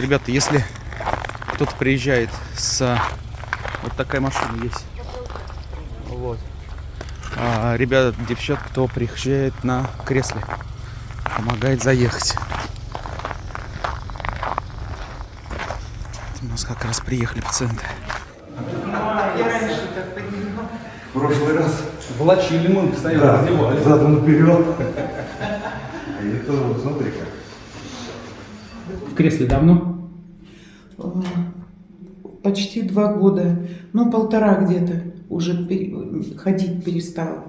ребята, если кто-то приезжает с... Вот такая машина есть. Вот. А, ребята, девчат, кто приезжает на кресле, помогает заехать. У нас как раз приехали пациенты. Я. В прошлый раз Волочили мы, постоянно да, раздевались. задом наперед. А это вот, смотри как. В кресле давно? Почти два года, ну полтора где-то уже ходить перестала.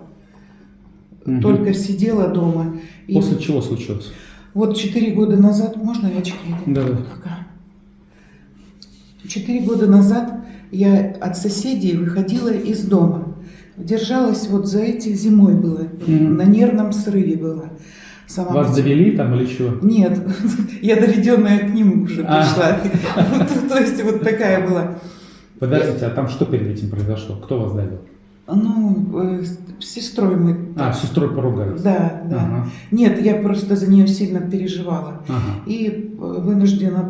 Мгм. Только сидела дома. И После чего случилось? вот четыре года назад, можно я очки? Да, да. Пока. Четыре года назад я от соседей выходила из дома. Держалась вот за этих зимой было, Мгм. на нервном срыве была. Сама Вас довели там или чего? Нет, я доведенная к нему уже А. пришла. То есть вот такая была. Подождите, а там что перед этим произошло? Кто вас давил? Ну, э, с сестрой мы. А, с сестрой поругались. Да, да. Ага. Нет, я просто за нее сильно переживала. Ага. И э, вынуждена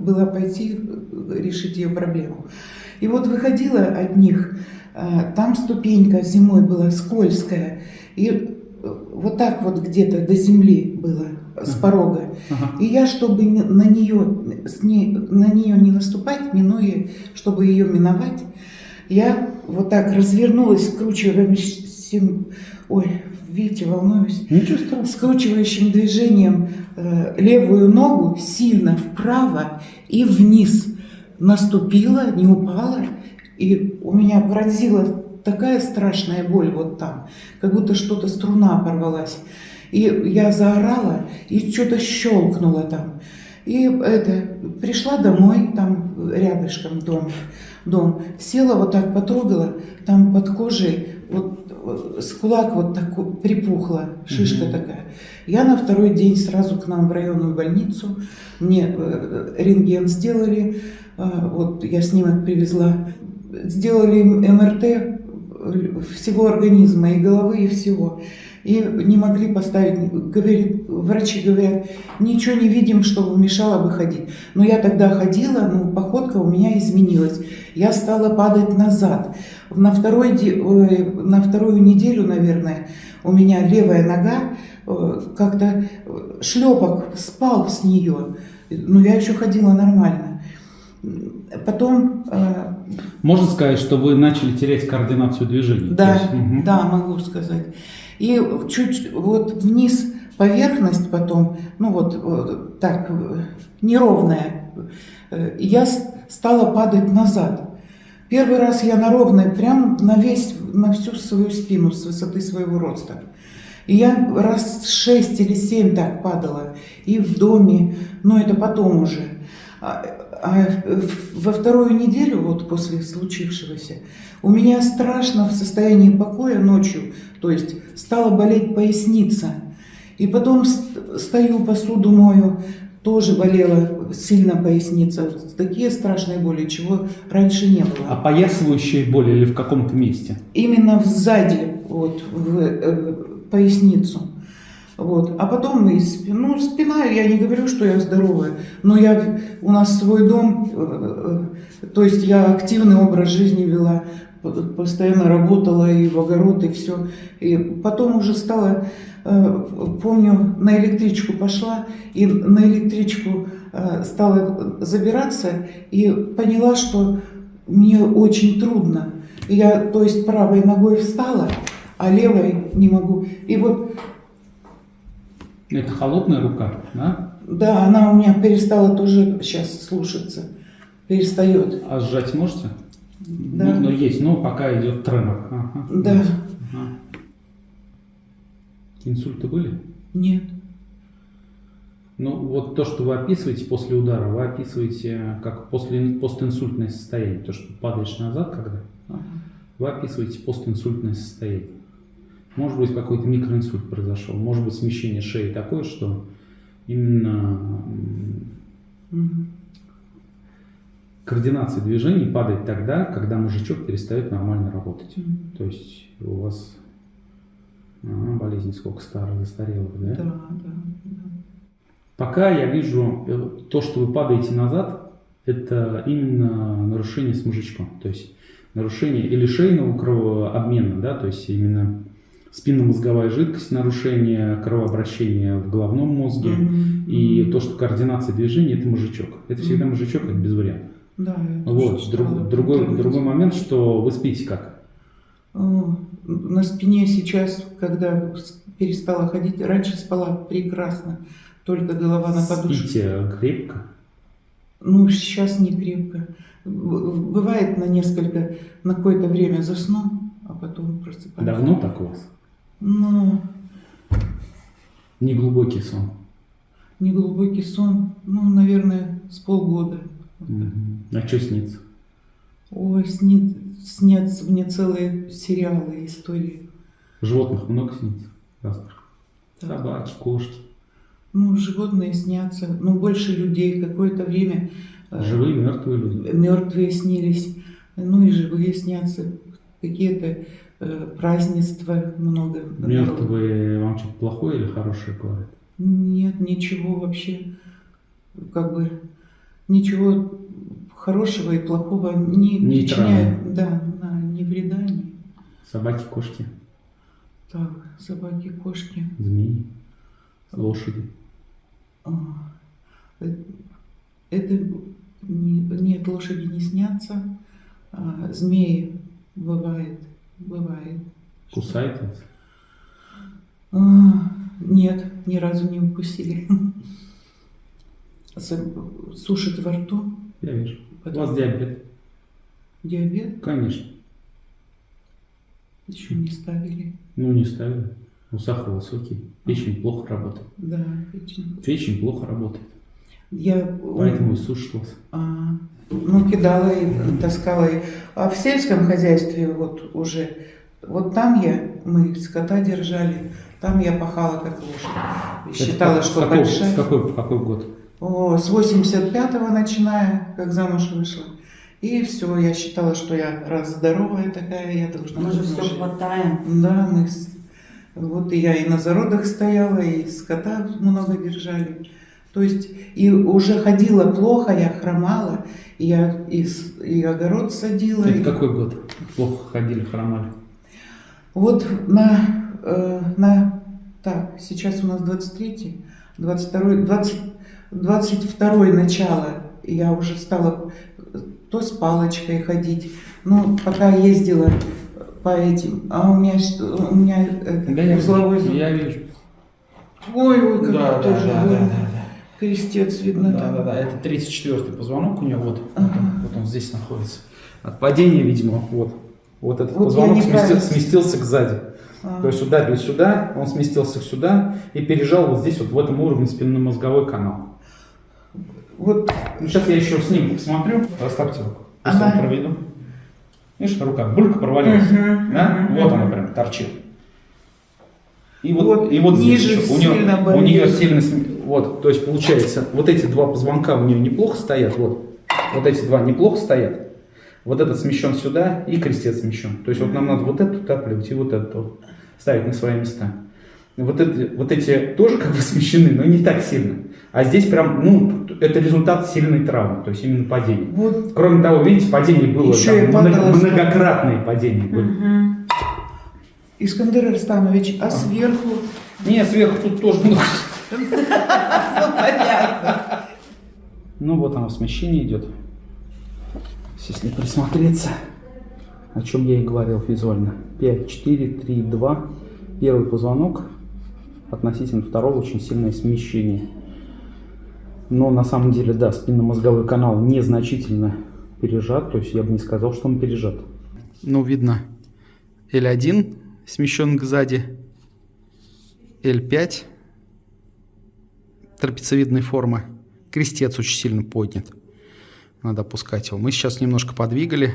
была пойти э, решить ее проблему. И вот выходила от них, э, там ступенька зимой была скользкая, и вот так вот где-то до земли было, с Ага. порога. Ага. И я, чтобы на нее, с ней, на нее не наступать, минуя, чтобы ее миновать, я вот так развернулась скручивающим, ой, видите, волнуюсь, Ничего страшного. скручивающим движением э, левую ногу сильно вправо и вниз. Наступила, не упала, и у меня поразила такая страшная боль вот там, как будто что-то струна порвалась. И я заорала, и что-то щелкнуло там. И это, пришла домой, там рядышком дом, дом, села вот так, потрогала, там под кожей, вот с кулак вот так припухла, шишка Мгм. такая. Я на второй день сразу к нам в районную больницу, мне э, рентген сделали, э, вот я снимок привезла, сделали МРТ всего организма, и головы, и всего. И не могли поставить, говорит, врачи говорят, ничего не видим, чтобы мешало бы ходить. Но я тогда ходила, ну, походка у меня изменилась. Я стала падать назад. На, второй, на вторую неделю, наверное, у меня левая нога э, как-то э, шлепок спал с нее. Но я еще ходила нормально. Потом, э, Можно сказать, что вы начали терять координацию движений? да, есть, мгм. да, могу сказать. И чуть вот вниз поверхность потом, ну вот, вот так, э, неровная. Э, Я стала падать назад. Первый раз я на ровной, прям на весь, на всю свою спину с высоты своего роста. И я раз шесть или семь так падала. И в доме, но это потом уже. А, а в- во вторую неделю, вот после случившегося, у меня страшно в состоянии покоя ночью, то есть стала болеть поясница. И потом ст- стою, посуду мою, тоже болела сильно поясница. Такие страшные боли, чего раньше не было. Опоясывающая боль или в каком-то месте? Именно сзади, вот, в э, поясницу. Вот. А потом ну, спина, я не говорю, что я здоровая, но я, у нас свой дом, э, э, то есть я активный образ жизни вела, постоянно работала и в огород, и все. И потом уже стала, э, помню, на электричку пошла, и на электричку стала забираться, и поняла, что мне очень трудно. Я, то есть, правой ногой встала, а левой не могу. И вот, Это холодная рука, да? да, она у меня перестала тоже сейчас слушаться. Перестает. А сжать можете? Да. Ну, но есть, но пока идет тремор. Ага. Да. Ага. Инсульты были? Нет. Ну, вот то, что вы описываете после удара, вы описываете как после, постинсультное состояние. То, что падаешь назад, когда Ага. вы описываете постинсультное состояние. Может быть, какой-то микроинсульт произошел, может быть, смещение шеи такое, что именно координация движений падает тогда, когда мозжечок перестает нормально работать. Мгм. То есть у вас а, болезнь сколько старая, застарелая, да? Да, да, да. Пока я вижу э, то, что вы падаете назад, это именно нарушение с мужичком. То есть нарушение или шейного кровообмена, да, то есть именно спинномозговая жидкость, нарушение кровообращения в головном мозге. Мгм. И то, что координация движения, это мужичок. Это всегда Мгм. мужичок, это без вариантов. Да, Вот. Друг- другой, другой момент, что вы спите как? О, На спине сейчас, когда перестала ходить, раньше спала прекрасно, только голова на подушке. Спите крепко? Ну, сейчас не крепко. Бывает на несколько, на какое-то время засну, а потом просыпаюсь. Давно так у вас? Ну, Неглубокий сон. неглубокий сон, ну, наверное, с полгода. Мгм. А что снится? Ой, снит, снятся мне целые сериалы, истории. Животных много снится? Так. Собаки, кошки. Ну, животные снятся, ну, больше людей. Какое-то время э, Живые, мертвые люди. мертвые снились, ну и живые снятся. Какие-то празднества много. Мертвые вам что-то плохое или хорошее говорят? Нет, ничего вообще, как бы, ничего хорошего и плохого не причиняет, да, да, ни вреда, ни... Собаки, кошки, Так, собаки, кошки. змеи, лошади. А, э, Это не- нет, лошади не снятся, а, змеи бывает, бывает. Кусает вас? А, Нет, ни разу не укусили. Сушит во рту, Я вижу. У Потом- вас диабет? диабет Конечно. еще не ставили. Ну, не ставили. Ну, сахар высокий. Печень плохо работает. Да, печень. Печень плохо работает. Я Поэтому и сушит вас. а, ну, кидала и таскала. и- А в сельском хозяйстве вот уже, вот там я, мы скота держали, там я пахала как лошадь. Считала, Это с что какого- большая. С какой, какой год? О, с 85-го начиная, как замуж вышла. И все, я считала, что я раз здоровая такая, я должна Мы же все хватаем. Да, мы вот и я и на зародах стояла, и скота много держали. То есть и уже ходила плохо, я хромала, и я и, и огород садила. Это и- какой год? Плохо ходили, хромали. Вот на, э, на так, сейчас у нас 23 22 20, 22 начало, я уже стала э, то с палочкой ходить, ну, пока ездила по этим, а у меня, что- у меня это, узловой зуб. я вижу. Ой, ой, как Да, да, тоже да, да, да, да. Крестец видно Да, там. да, да, это 34-й позвонок у него, вот, вот, Ага. он, вот он здесь находится. От падения, видимо, вот, вот этот Вот позвонок сместил- сместился сзади. А, То есть ударили сюда, он сместился сюда и пережал вот здесь, вот в этом уровне спинномозговой канал. Вот, Ну, сейчас я еще снимок посмотрю. Расставьте руку. Ага. проведу. Видишь, рука булька провалилась. Мгм, Да? мгм, Вот она прям торчит. И вот, Вот и вот здесь ниже еще. У, нее, сильно у нее болит. сильно... Вот, то есть получается, вот эти два позвонка у нее неплохо стоят. Вот, вот эти два неплохо стоят. Вот этот смещен сюда и крестец смещен. То есть вот нам надо вот эту утапливать и вот эту вот ставить на свои места. Вот, эти, вот эти тоже как бы смещены, но не так сильно. А здесь прям, ну, это результат сильной травмы, то есть именно падения. вот, Кроме того, видите, падение было, там много- многократные падения были. Мгм. Искандер Арстанович, а сверху? Нет, сверху тут тоже много. Ну, понятно. Ну вот оно, смещение идет. Если присмотреться, о чем я и говорил визуально. 5, 4, 3, 2. Первый позвонок относительно второго очень сильное смещение. Но на самом деле, да, спинномозговой канал незначительно пережат, то есть я бы не сказал, что он пережат. Ну, видно, L1 смещен сзади, L5 трапециевидной формы. Крестец очень сильно поднят. Надо опускать его. Мы сейчас немножко подвигали.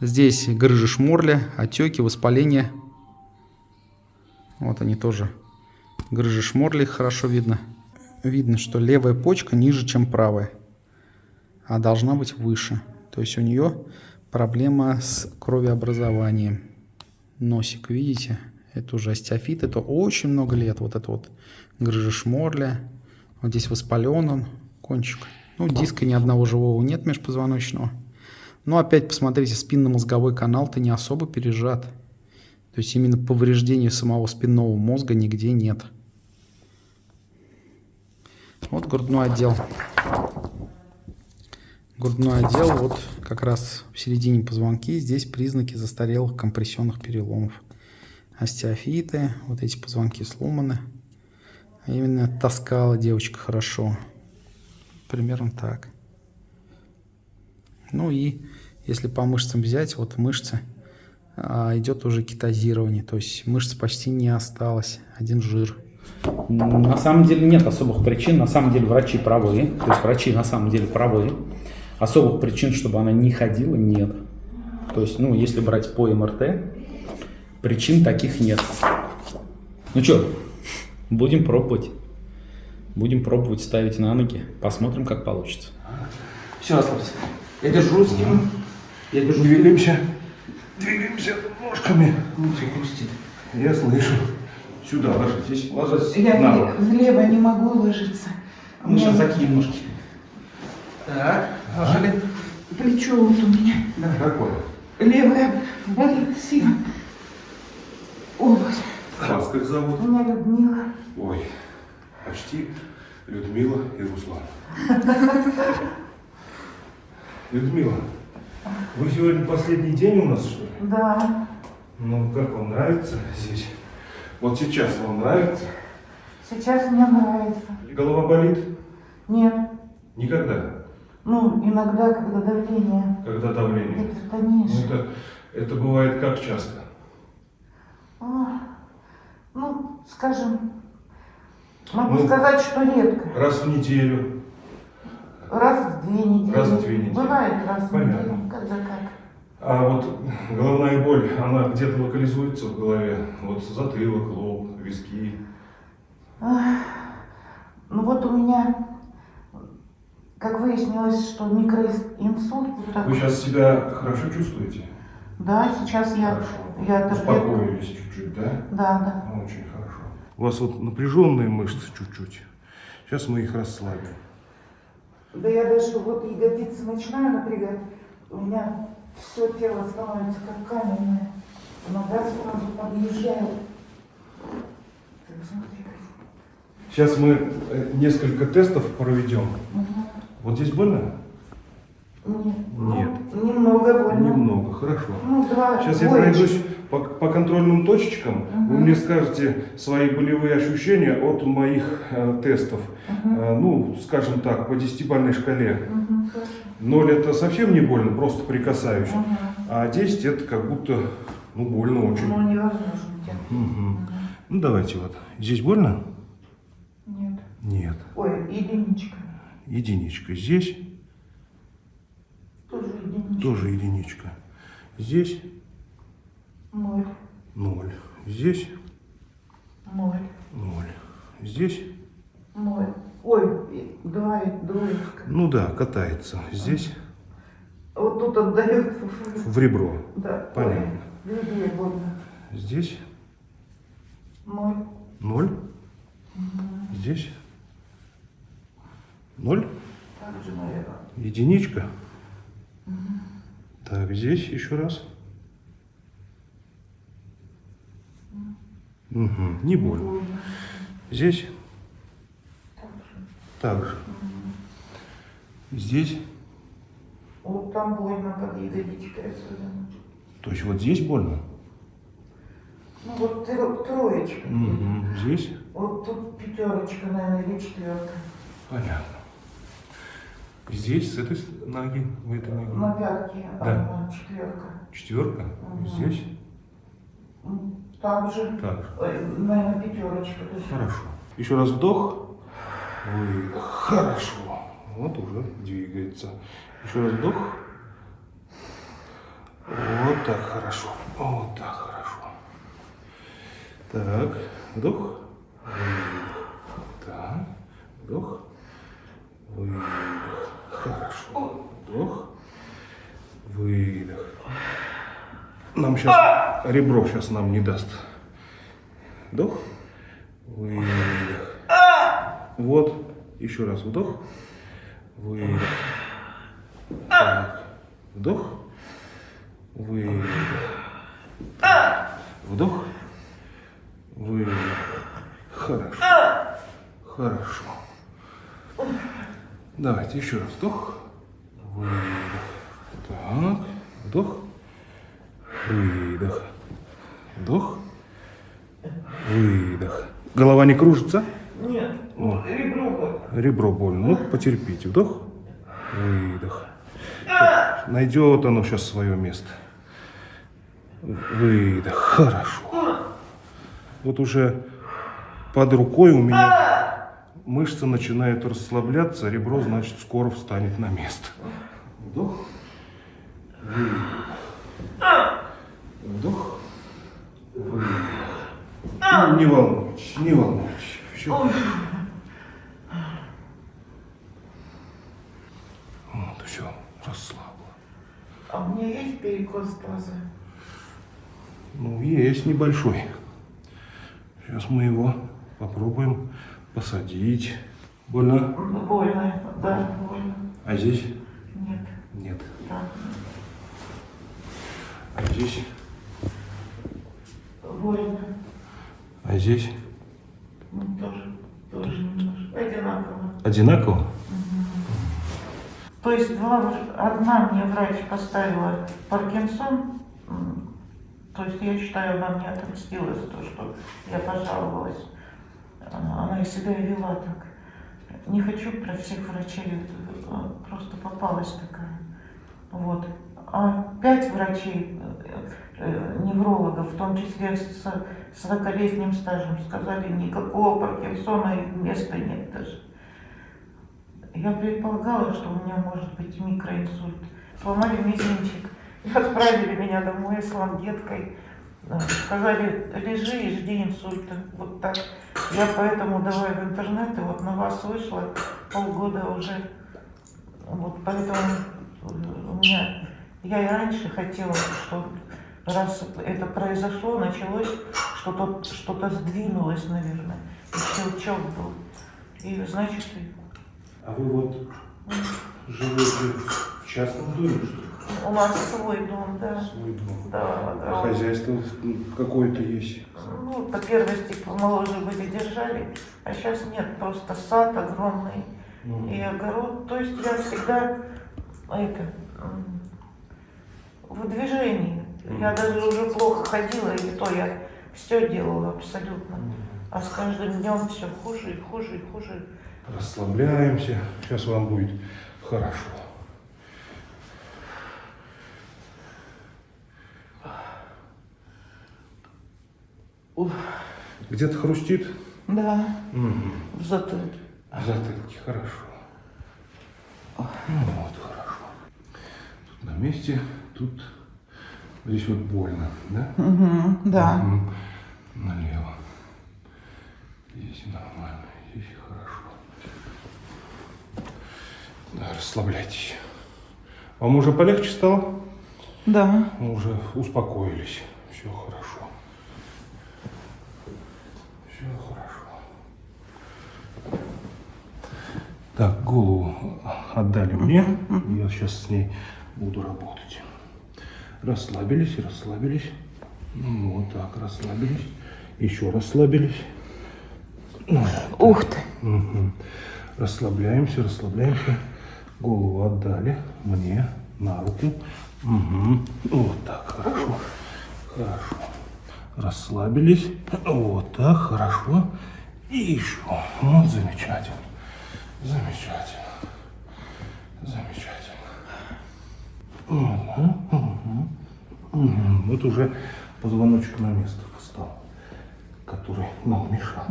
Здесь грыжи шморля, отеки, воспаления. Вот они тоже. Грыжи шморли хорошо видно. Видно, что левая почка ниже, чем правая. А должна быть выше. То есть у нее проблема с кровеобразованием. Носик, видите? Это уже остеофит. Это очень много лет. Вот это вот грыжа шморля. Вот здесь воспален он, кончик. Ну, диска ни одного живого нет межпозвоночного. Но опять посмотрите, спинномозговой канал-то не особо пережат. То есть именно повреждения самого спинного мозга нигде нет. Вот грудной отдел. Грудной отдел, вот как раз в середине позвонки, здесь признаки застарелых компрессионных переломов. Остеофиты, вот эти позвонки сломаны. А именно таскала девочка хорошо. Примерно так. Ну и если по мышцам взять, вот мышцы, а, идет уже кетозирование. То есть мышц почти не осталось, один жир. На самом деле нет особых причин, на самом деле врачи правы, то есть врачи на самом деле правы. Особых причин, чтобы она не ходила, нет. То есть, ну, если брать по МРТ, причин таких нет. Ну что, будем пробовать. Будем пробовать ставить на ноги, посмотрим, как получится. Все, расслабься. Я держу с ним. Я держу Двигаемся. Двигаемся ножками. Все хрустит. Я слышу. Сюда ложитесь. Ложитесь Я на влево не могу ложиться. Мы сейчас закинем ножки. Так, ложили. Плечо вот у меня. Какое? Левая болит сильно. Ой, Вас как зовут? меня Людмила. Ой, почти Людмила и Руслан. Людмила, вы сегодня последний день у нас, что ли? Да, Ну, как вам нравится здесь? Вот сейчас вам нравится? сейчас мне нравится. Голова болит? Нет, Никогда. Ну, иногда, когда давление Когда давление? гипертонишь. Ну, это, это бывает как часто? А, Ну, скажем, могу Ну, сказать, что редко. Раз в неделю. Раз в две недели. Раз в две недели. Бывает раз в Понятно. неделю, когда как. А вот головная боль, она где-то локализуется в голове? Вот затылок, лоб, виски. Ну вот у меня, как выяснилось, что микроинсульт. вот. Вы сейчас себя хорошо чувствуете? Да, сейчас я, Хорошо. я. Успокоились чуть-чуть, да? Да, да. Ну, Очень хорошо. У вас вот напряженные мышцы чуть-чуть. Сейчас мы их расслабим. Да я даже вот ягодицы начинаю напрягать, у меня все тело становится как каменное. Нога сразу подъезжает. Сейчас мы э, несколько тестов проведем. Мгм. Вот здесь больно? Нет. Нет. Ну, немного больно. Немного, хорошо. Ну, два. Сейчас я двоечки. пройдусь по, по контрольным точечкам. Вы Мгм. мне скажете свои болевые ощущения от моих э, тестов. Мгм. Э, ну, скажем так, по десятибалльной шкале. Хорошо. 0 это совсем не больно, просто прикасаюсь. Мгм. А 10 это как будто, ну, больно очень. Ну, невозможно тянуть. Мгм. Ну, давайте вот. Здесь больно? Нет. Нет. Ой, единичка. Единичка. Здесь Тоже единичка. тоже единичка. Здесь Ноль. ноль. Здесь Ноль. ноль. Здесь, Ноль. Ой, два и двоечка. ну да, катается. Здесь Вот тут отдает. в ребро. Да. Понятно. Ой, больно. Здесь Ноль. ноль. Здесь ноль. Единичка. Так, здесь еще раз. Мгм, не больно. Здесь так же. Здесь, Вот там больно под ягодичкой особенно. то есть вот здесь больно. Ну вот тро- троечка. Мгм, Здесь, Вот тут пятерочка, наверное, или четверка. понятно. Здесь, с этой ноги, в этой На ноге. пятке Да. одна четверка. Четверка. Мгм. Здесь, М, Там же, так ой, наверное, пятерочка. Хорошо. Еще раз вдох. Выдох. Хорошо. Вот уже двигается. Еще раз вдох. Вот так хорошо. Вот так хорошо. Так. Вдох. Выдох. Так. Вдох. Выдох. Хорошо. Вдох. Выдох. Нам сейчас ребро сейчас нам не даст. Вдох. Выдох. Вот. Еще раз вдох. Выдох. Так. Вдох. Выдох. Вдох. Выдох. Хорошо. Хорошо. Давайте еще раз вдох. Выдох. Так. Вдох. Выдох. Вдох. Выдох. Голова не кружится? Нет, О, ребро. ребро больно. Ну, потерпите. Вдох. Выдох. Найдет оно сейчас свое место. Выдох. Хорошо. Вот уже под рукой у меня мышцы начинают расслабляться, ребро, значит, скоро встанет на место. Вдох. Выдох. Вдох. Не волнуйтесь, не волнуйтесь. Все. Вот, все, расслабла. А у меня есть перекос глаза? Ну, есть небольшой. Сейчас мы его попробуем посадить. Больно? Больно, да, больно. А здесь? Нет, Нет. да. А здесь? Больно. А здесь? Ну, тоже, тоже немножко. Одинаково. Одинаково? То есть два, одна мне врач поставила Паркинсон, то есть я считаю, она мне отомстила за то, что я пожаловалась. Она и себя и вела так. Не хочу про всех врачей, э, просто попалась такая. Вот. А пять врачей, неврологов, в том числе с 40-летним стажем, сказали, никакого Паркинсона и места нет даже. Я предполагала, что у меня может быть микроинсульт. Сломали мизинчик. И отправили меня домой с лангеткой. Э, Сказали, лежи и жди инсульта. Вот так. Я поэтому давай в интернет, и вот на вас вышла полгода уже. Вот поэтому э, у меня... Я и раньше хотела, что раз это произошло, началось, что-то что сдвинулось, наверное. И щелчок был. И значит, и А вы вот живете в частном доме, что ли? У нас свой дом, да. Свой дом. Да, А да. хозяйство какое-то есть? Ну, по первости моложе были, держали, а сейчас нет, просто сад огромный Ну, и огород. То есть я всегда это, в движении. Я даже уже плохо ходила, и то я все делала абсолютно. А с каждым днем все хуже и хуже и хуже. Расслабляемся. Сейчас вам будет хорошо. Где-то хрустит? Да, Мгм. в затылке. В затылке, хорошо. Ну вот, хорошо. Тут на месте, тут здесь вот больно, да? Угу, да. Мгм. Налево. Здесь нормально, здесь хорошо. Да, расслабляйтесь. Вам уже полегче стало? Да. Мы уже успокоились. Все хорошо. Все хорошо. Так, голову отдали мне. Я сейчас с ней буду работать. Расслабились, расслабились. Ну, Вот так, расслабились. Еще расслабились. Ну, Ух ты. Мгм. Расслабляемся, расслабляемся. Голову отдали мне на руку. Мгм. Вот так, хорошо. Хорошо. Расслабились. Вот так, хорошо. И еще. Вот замечательно. Замечательно. Замечательно. Вот уже позвоночек на место встал, который нам мешал.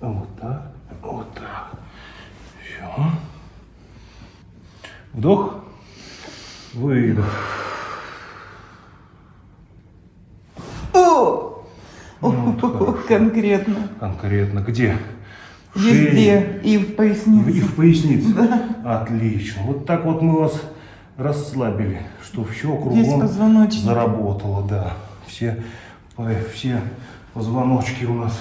Вот так, вот так. Все. Вдох. Выдох. О, Вот хорошо. конкретно. Конкретно где? Везде. И в И пояснице. в пояснице. Отлично. Вот так вот мы вас расслабили, что все кругом заработало, да. Все, по- все позвоночки у нас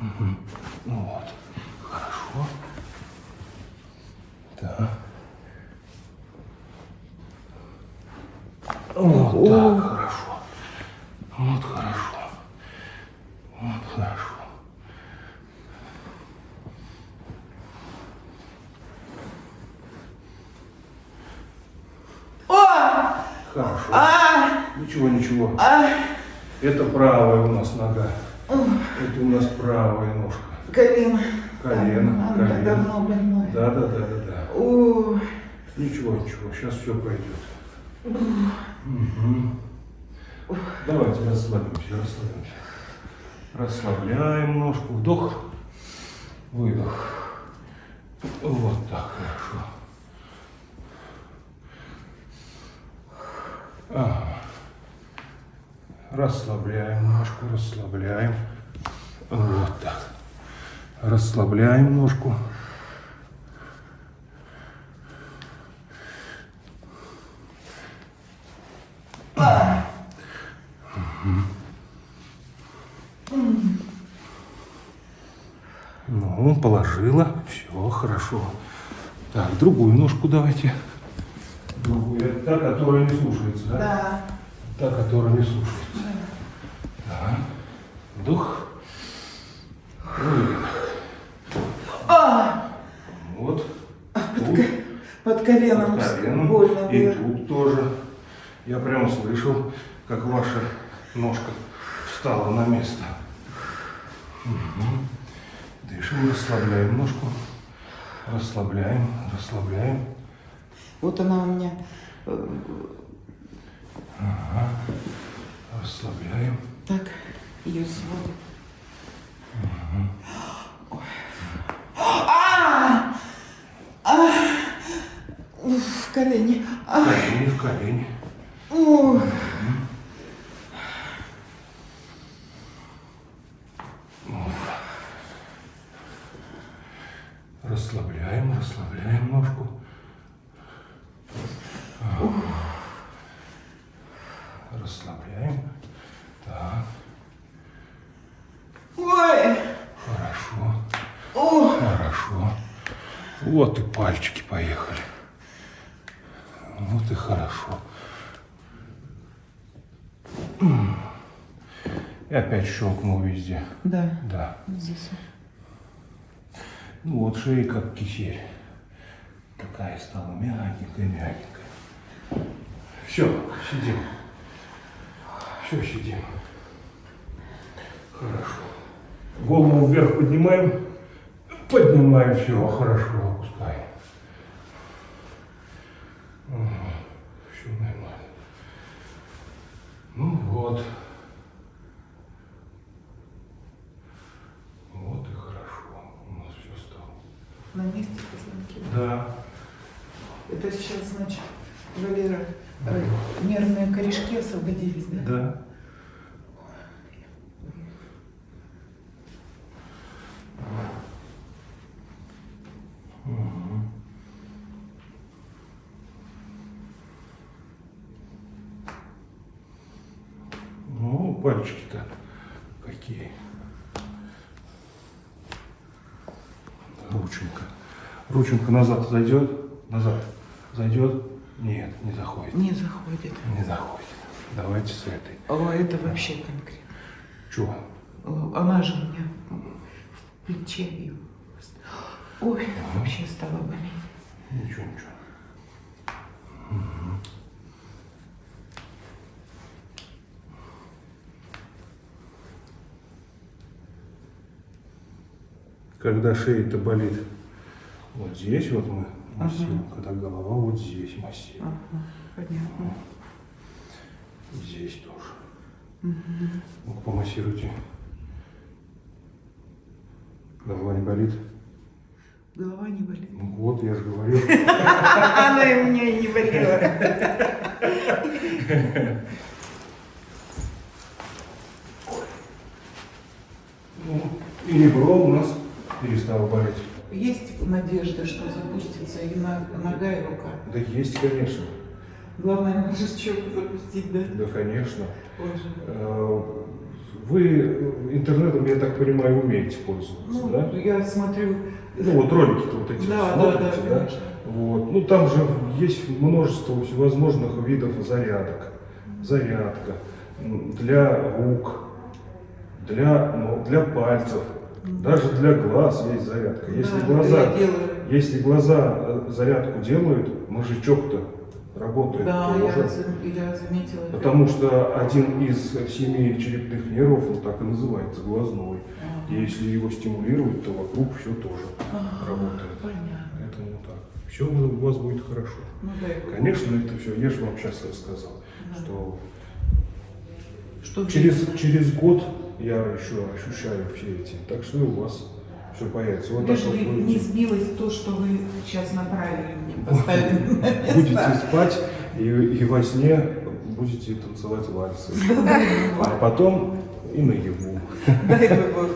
Мгм. Ну вот. Хорошо. Так. Вот так, хорошо. Вот хорошо. Вот хорошо. О! Хорошо. А! Ничего, ничего. А! Это правая у нас нога. Это у нас правая ножка. Колено. Колено, меня колено. давно больное. Да, да, да, да, да. О, Ничего, ничего, сейчас все пройдет. Мгм. Давайте расслабимся, расслабимся. Расслабляем ножку. Вдох, выдох. Вот так, хорошо. Расслабляем ножку, расслабляем. Вот так. Расслабляем ножку. Ну, положила. Все, хорошо. Так, другую ножку давайте. Это та, которая не слушается, да? да. Та, которая не слушается. Так. Вдох. Выдох. А! Вот. Под, Тут. ко- под коленом, Под коленом. больно И тут тоже. Я прямо слышал, как ваша ножка встала на место. Мгм. Дышим, расслабляем ножку. Расслабляем, расслабляем. Вот она у меня э, Расслабляем. так ее сводит. Ой. А! А! В колени. А! колени, в колени. Ух. Расслабляем, расслабляем ножку. Расслабляем. Так, Ой! хорошо. Ох! Хорошо. Вот и пальчики поехали. Вот и хорошо. И опять щелкнул везде. Да, Да. здесь. Ну вот шея как кисель. Такая стала мягенькая, мягенькая. Все, сидим. Все, сидим. Хорошо. Голову вверх поднимаем. Поднимаем, все, хорошо, опускаем. Все нормально. Ну вот. Вот и хорошо. У нас все стало. На месте позвонки. Да. Это сейчас, значит, Валера, э, нервные корешки освободились, да? Да. Пальчики-то какие. Рученька. Рученька назад зайдет? Назад. Зайдет? Нет, не заходит. Не заходит. Не заходит. Давайте с этой. О, это вообще конкретно. Чего? Она же у меня в плече. Ой, вообще стала болеть. Ничего, ничего. Когда шея-то болит вот здесь вот мы массируем, когда голова вот здесь массируем. Ага, понятно. Здесь тоже. Ну, помассируйте. Голова не болит? Голова не болит. Ну вот, я же говорил. Она и и не болела. Ну, и ребро у нас перестало болеть. Есть надежда, что запустится и нога, и рука. Да есть, конечно. Главное, мозжечок запустить, да? Да, конечно. Боже. Э, Вы интернетом, я так понимаю, умеете пользоваться, Ну, да? я смотрю, Ну вот ролики-то вот эти Да, смотрите, да, да, конечно. Вот. Ну там же есть множество всевозможных видов зарядок. Зарядка для рук, для, ну, для пальцев, даже для глаз есть зарядка. Если да, глаза, если глаза э, зарядку делают, мозжечок-то работает Да, я, тоже. я заметила. это. Потому что один из семи черепных нервов, ну так и называется, глазной. И Ага. если его стимулировать, то вокруг все тоже Ага, работает. Понятно. Поэтому так. Все у вас будет хорошо. Ну. Конечно, это все, я же вам сейчас рассказал, Да. что Что через, через год я еще ощущаю все эти. Так что и у вас все появится. Вот так Лишь вот бы не сбилось то, что вы сейчас направили мне, поставили на место. будете спать и, и во сне будете танцевать вальсы. А потом и наяву. Дай Бог,